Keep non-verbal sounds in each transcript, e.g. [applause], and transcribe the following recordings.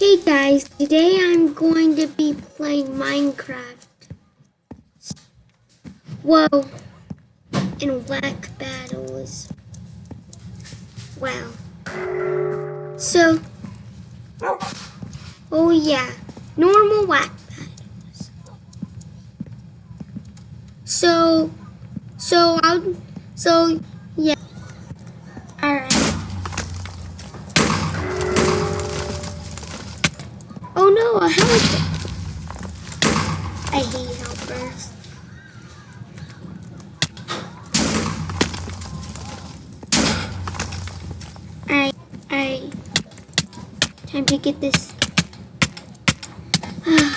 Hey guys, today I'm going to be playing Minecraft. Whoa, in whack battles. Wow. So, oh yeah, normal whack battles. So, so I'll, so yeah. A helper. I hate helpers. Alright, alright. Time to get this. [sighs]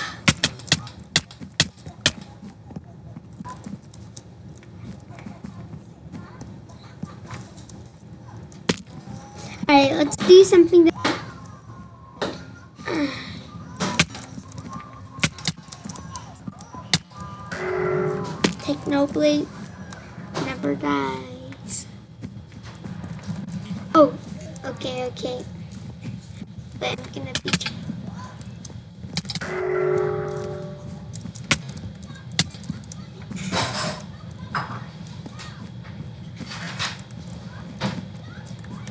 Alright, let's do something that Technoblade never dies. Oh, okay, okay. But I'm gonna be.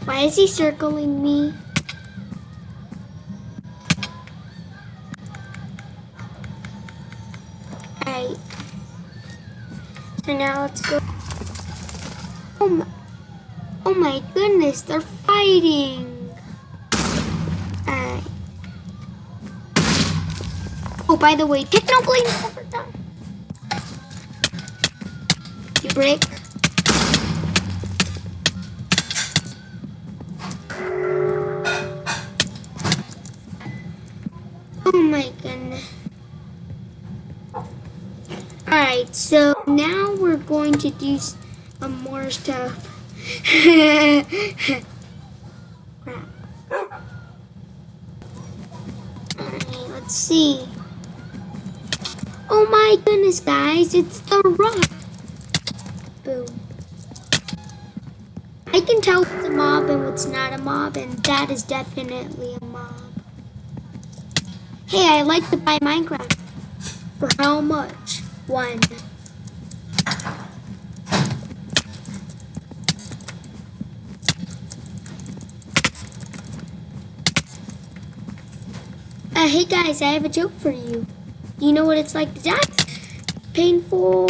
Why is he circling me? Now let's go. Oh my, oh my goodness, they're fighting. Oh, by the way, Technoblade never done. You break. Oh my goodness. Alright, so now going to do some more stuff. Crap. Alright, let's see. Oh my goodness, guys, it's the rock. Boom. I can tell what's a mob and what's not a mob, and that is definitely a mob. Hey, I like to buy Minecraft. For how much? One. Uh, hey guys, I have a joke for you. You know what it's like to die? Painful.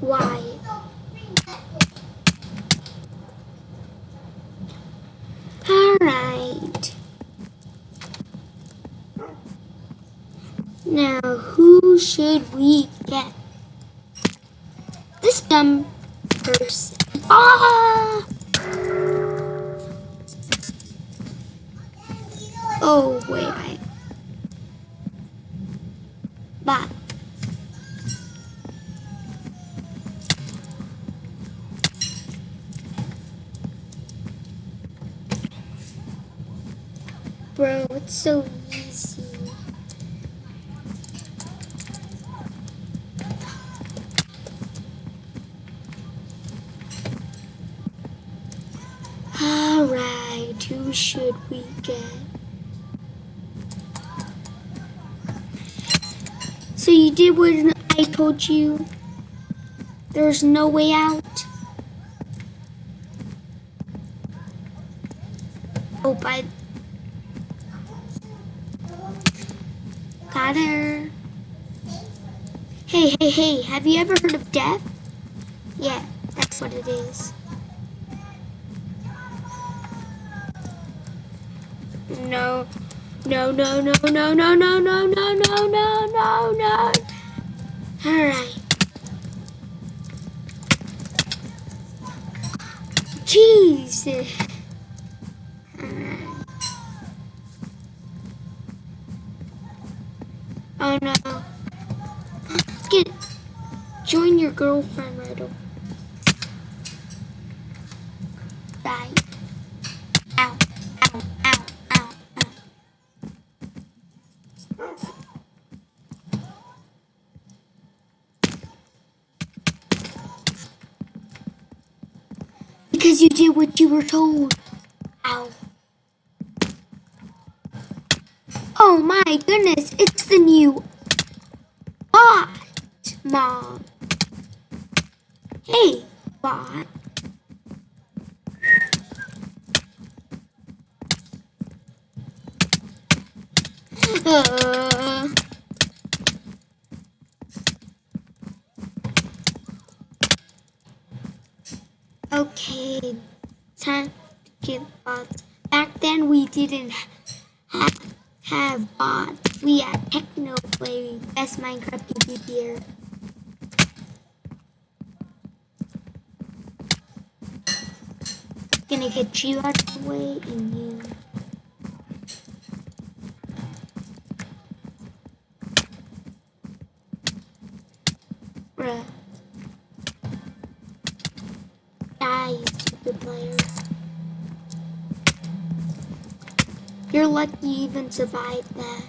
Why? Alright. Now, who should we get? This dumb person. Ah! Oh, wait, I... Bro, it's so easy. Alright, who should we get? So you did what I told you? There's no way out? Oh, by Got. Hey, hey, hey, have you ever heard of death? Yeah, that's what it is. No, no, no, no, no, no, no, no, no, no, no, no, no. All right. Get join your girlfriend Riddle. Bye. Ow, ow, ow, ow, ow. Because you did what you were told. Ow. Oh my goodness, it's the new bot, Mom. Hey, bot. Uh, okay, time to get bots. Back then we didn't ha have bots. We had Technoblade, best Minecraft PvPer. Gonna get you out of the way and you. Bruh. Die, stupid player. You're lucky you even survived that.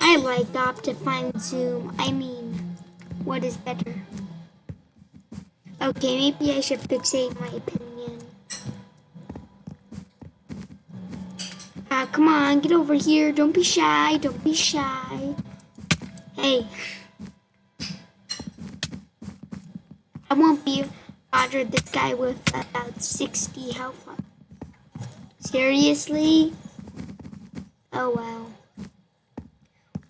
I like Optifine Zoom. I mean, what is better? Okay, maybe I should fixate my opinion. Ah, come on, get over here. Don't be shy. Don't be shy. Hey. I won't be bothered this guy with about 60 health. Seriously? Oh well.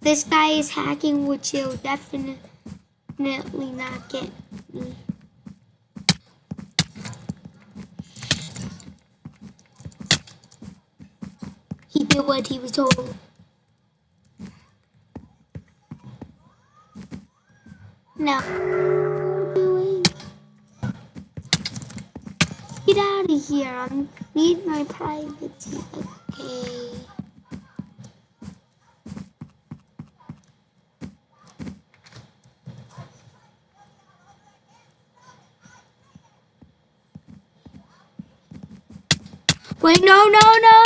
This guy is hacking, which he'll definitely not get me. He did what he was told. No. Get out of here. I need my privacy. Okay. Wait, no, no, no.